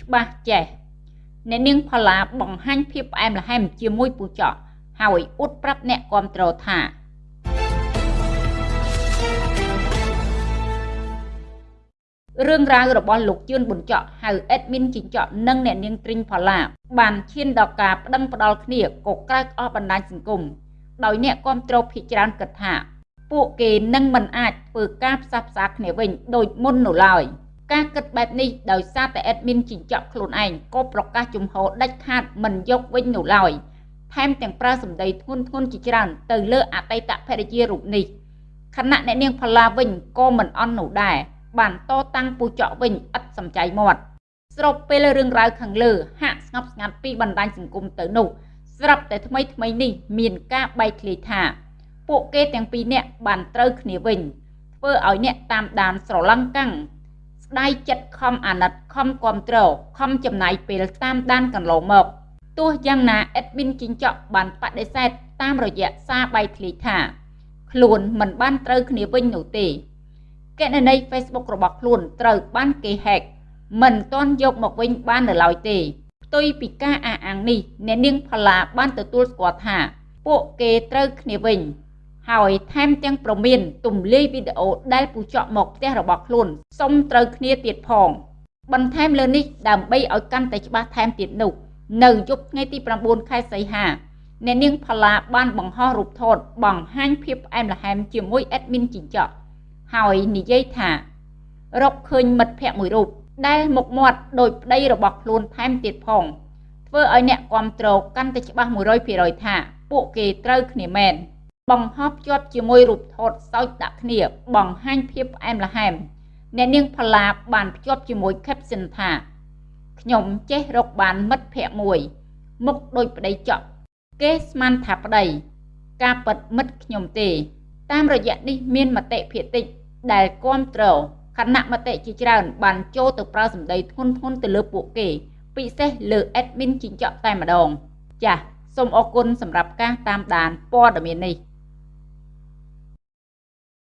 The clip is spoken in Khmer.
ច្បាស់ចេះអ្នកនាងផល្លាបង្ហាញភាពផ្អែមល្ហែមជាមួយពូចកហើយអួតប្រាប់អ្នកគ្រប់គ្រងថារឿងរ៉ាវរបស់លោកជឿនប៊ុនចក់ហៅអេដមីនជីងចក់និងអ្នកនាងទ្រីងផល្លាបានឈានដល់ការប្តឹងផ្ដាល់គ្នាកក្រើកអស់បណ្ដាញសង្គមដោយអ្នកគ្រប់គ្រងភិជាច្រើនគិតថា ពួកគេនឹងមិនអាចធ្វើការផ្សះផ្សាគ្នាវិញដូចមុននោះឡើយ ការគិតបែបនេះដោយសារតែអេដមីនជីងចក់ខ្លួនឯងក៏ប្រកាសជំហរដាច់ខាតមិនយកវិញនោះឡើយថែមទាំងប្រើសម្ដីធ្ងន់ធ្ងរជាច្រើនទៅលើអតីតភរិយារូបនេះខណៈអ្នកនាងផល្លាវិញក៏មិនអន់នោះដែរបានតតាំងពូចកវិញឥតសំចៃមាត់ស្របពេលរឿងរ៉ាវខាងលើហាក់ស្ងប់ស្ងាត់ពីបណ្ដាញសង្គមទៅនោះស្រាប់តែថ្មីថ្មីនេះមានការបែកធ្លាយថាពួកគេទាំងពីរនាក់បានត្រូវគ្នាវិញធ្វើឲ្យអ្នកតាមដានស្រឡំកាំងស្ដាយចិត្តខំអាណិតខំគ្រប់ត្រខំចំណាយពេលតាមដានកន្លងមកទោះយ៉ាងណាអេដមីនជីងចក់បានបដិសេធតាមរយៈសារបែកធ្លាយថា ខ្លួនមិនបានត្រូវគ្នាវិញនោះទេគណនី Facebook របស់ខ្លួនត្រូវបានគេ hack មិនទាន់យកមកវិញបាននៅឡើយទេផ្ទុយពីការអះអាងនេះអ្នកនាងផល្លាបានទទួលស្គាល់ថា ពួកគេត្រូវគ្នាវិញ ហើយថែមទាំងប្រមានទំលាយវីដេអូដែលពូចកមកផ្ទះរបស់ខ្លួនសុំត្រូវគ្នាទៀតផង បន្ថែមលើនេះដើម្បីឲ្យកាន់តែច្បាស់ថែមទៀតនោះនៅយប់ថ្ងៃទី9ខែសីហាអ្នកនាងផល្លាបានបង្ហោះរូបថតបង្ហាញភាពផ្អែមល្ហែមជាមួយអេដមីនជីងចក់ហើយនិយាយថារកឃើញមិត្តភ័ក្តិមួយរូបដែលមុខមាត់ដូចប្តីរបស់ខ្លួនថែមទៀតផងធ្វើឲ្យអ្នកគ្រប់គ្រងកាន់តែច្បាស់100%ថា ពួកគេត្រូវគ្នាមែន បង្ហោះភ្ជាប់ជាមួយរូបថតសើចដាក់គ្នា បង្ហាញភាពផ្អែមល្ហែមអ្នកនាងផល្លាបានភ្ជាប់ជាមួយ caption ថាខ្ញុំចេះរកបានមិត្តភ័ក្តិមួយ មុខដូចប្តីចក់គេស្មានថាប្តីការប៉ັດមិត្តខ្ញុំទេ តាមរយៈនេះមានមតិភាគតិចដែលគ្រប់គ្រងគណៈមតិជាច្រើន បានចូលទៅប្រើសម្ដីធ្ងន់ធ្ងរទៅលើពួកគេ ពិសេសលើ admin ជីងចក់តែម្ដង ចាសសូមអរគុណសម្រាប់ការតាមដានព័ត៌មាននេះ